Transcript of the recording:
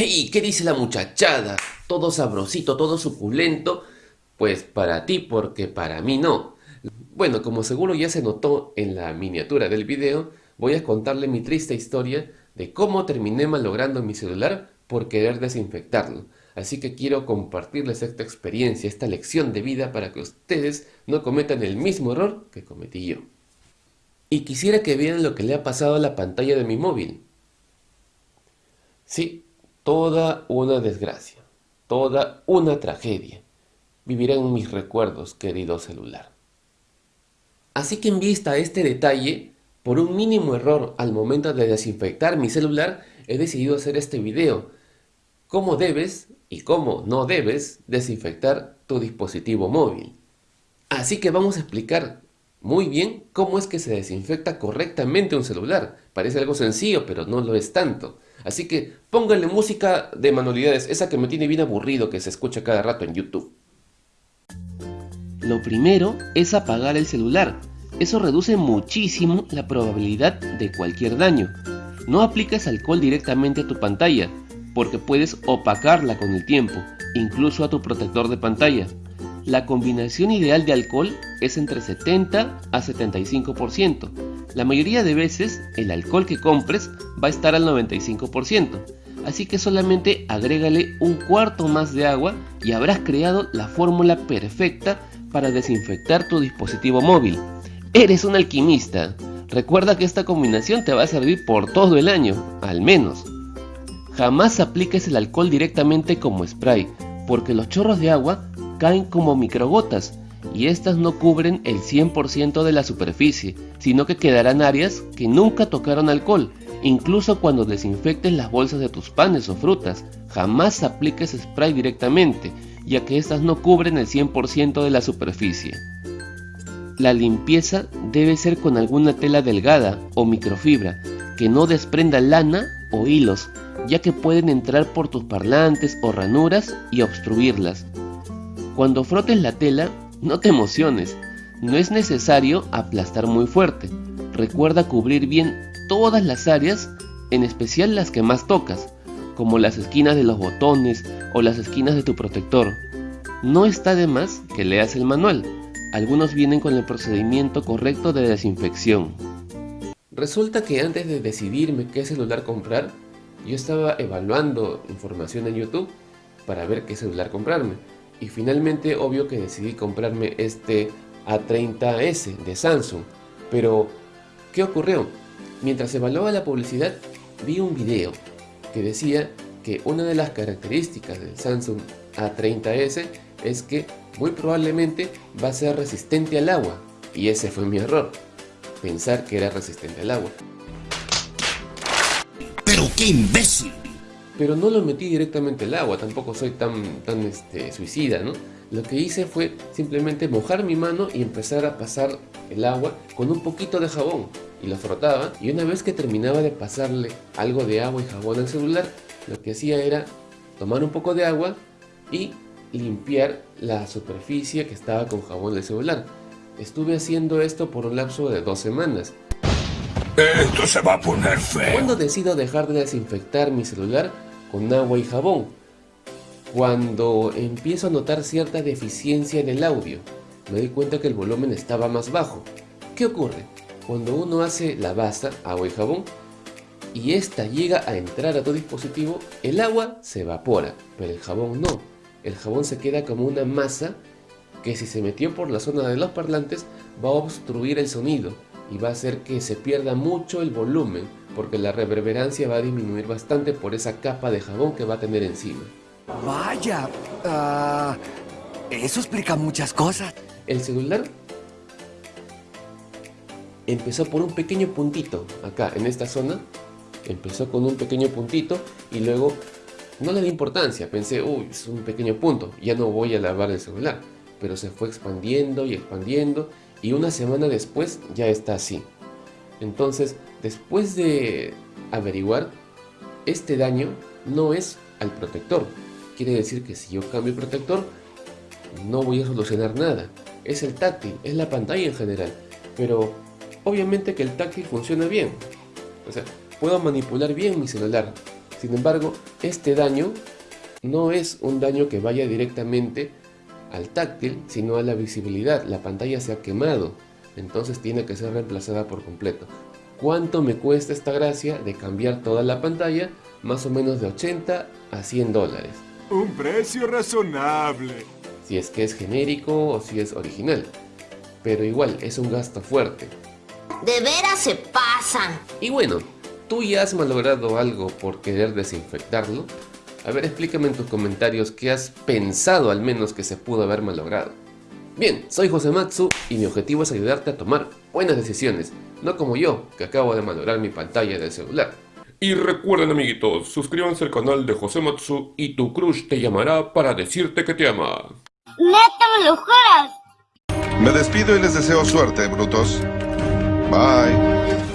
¡Hey! ¿Qué dice la muchachada? Todo sabrosito, todo suculento. Pues para ti, porque para mí no. Bueno, como seguro ya se notó en la miniatura del video, voy a contarle mi triste historia de cómo terminé malogrando mi celular por querer desinfectarlo. Así que quiero compartirles esta experiencia, esta lección de vida para que ustedes no cometan el mismo error que cometí yo. Y quisiera que vean lo que le ha pasado a la pantalla de mi móvil. Sí, Toda una desgracia, toda una tragedia, vivirá en mis recuerdos, querido celular. Así que en vista a este detalle, por un mínimo error al momento de desinfectar mi celular, he decidido hacer este video. Cómo debes y cómo no debes desinfectar tu dispositivo móvil. Así que vamos a explicar muy bien cómo es que se desinfecta correctamente un celular. Parece algo sencillo, pero no lo es tanto. Así que pónganle música de manualidades, esa que me tiene bien aburrido que se escucha cada rato en YouTube. Lo primero es apagar el celular. Eso reduce muchísimo la probabilidad de cualquier daño. No apliques alcohol directamente a tu pantalla, porque puedes opacarla con el tiempo, incluso a tu protector de pantalla. La combinación ideal de alcohol es entre 70 a 75%. La mayoría de veces el alcohol que compres va a estar al 95%, así que solamente agrégale un cuarto más de agua y habrás creado la fórmula perfecta para desinfectar tu dispositivo móvil. Eres un alquimista. Recuerda que esta combinación te va a servir por todo el año, al menos. Jamás apliques el alcohol directamente como spray, porque los chorros de agua caen como microgotas y estas no cubren el 100% de la superficie, sino que quedarán áreas que nunca tocaron alcohol. Incluso cuando desinfectes las bolsas de tus panes o frutas, jamás apliques spray directamente, ya que estas no cubren el 100% de la superficie. La limpieza debe ser con alguna tela delgada o microfibra, que no desprenda lana o hilos, ya que pueden entrar por tus parlantes o ranuras y obstruirlas. Cuando frotes la tela, no te emociones, no es necesario aplastar muy fuerte. Recuerda cubrir bien todas las áreas, en especial las que más tocas, como las esquinas de los botones o las esquinas de tu protector. No está de más que leas el manual, algunos vienen con el procedimiento correcto de desinfección. Resulta que antes de decidirme qué celular comprar, yo estaba evaluando información en YouTube para ver qué celular comprarme. Y finalmente, obvio que decidí comprarme este A30S de Samsung. Pero, ¿qué ocurrió? Mientras evaluaba la publicidad, vi un video que decía que una de las características del Samsung A30S es que muy probablemente va a ser resistente al agua. Y ese fue mi error, pensar que era resistente al agua. ¡Pero qué imbécil! Pero no lo metí directamente al agua, tampoco soy tan, tan este, suicida, ¿no? Lo que hice fue simplemente mojar mi mano y empezar a pasar el agua con un poquito de jabón y lo frotaba y una vez que terminaba de pasarle algo de agua y jabón al celular, lo que hacía era tomar un poco de agua y limpiar la superficie que estaba con jabón del celular. Estuve haciendo esto por un lapso de dos semanas. Esto se va a poner feo. Cuando decido dejar de desinfectar mi celular, con agua y jabón. Cuando empiezo a notar cierta deficiencia en el audio, me doy cuenta que el volumen estaba más bajo. ¿Qué ocurre? Cuando uno hace la basa, agua y jabón, y esta llega a entrar a tu dispositivo, el agua se evapora, pero el jabón no. El jabón se queda como una masa que si se metió por la zona de los parlantes va a obstruir el sonido y va a hacer que se pierda mucho el volumen porque la reverberancia va a disminuir bastante por esa capa de jabón que va a tener encima. Vaya, uh, eso explica muchas cosas. El celular empezó por un pequeño puntito acá en esta zona. Empezó con un pequeño puntito y luego no le di importancia. Pensé, uy, es un pequeño punto, ya no voy a lavar el celular. Pero se fue expandiendo y expandiendo y una semana después ya está así. Entonces, después de averiguar, este daño no es al protector. Quiere decir que si yo cambio el protector, no voy a solucionar nada. Es el táctil, es la pantalla en general. Pero obviamente que el táctil funciona bien. O sea, puedo manipular bien mi celular. Sin embargo, este daño no es un daño que vaya directamente al táctil, sino a la visibilidad. La pantalla se ha quemado, entonces tiene que ser reemplazada por completo. ¿Cuánto me cuesta esta gracia de cambiar toda la pantalla? Más o menos de 80 a 100 dólares. Un precio razonable. Si es que es genérico o si es original. Pero igual, es un gasto fuerte. De veras se pasan. Y bueno, ¿tú ya has malogrado algo por querer desinfectarlo? A ver, explícame en tus comentarios qué has pensado al menos que se pudo haber malogrado. Bien, soy José Matsu y mi objetivo es ayudarte a tomar buenas decisiones, no como yo, que acabo de malograr mi pantalla del celular. Y recuerden amiguitos, suscríbanse al canal de José Matsu y tu crush te llamará para decirte que te ama. ¿Neta me lo juras? Me despido y les deseo suerte, brutos. Bye.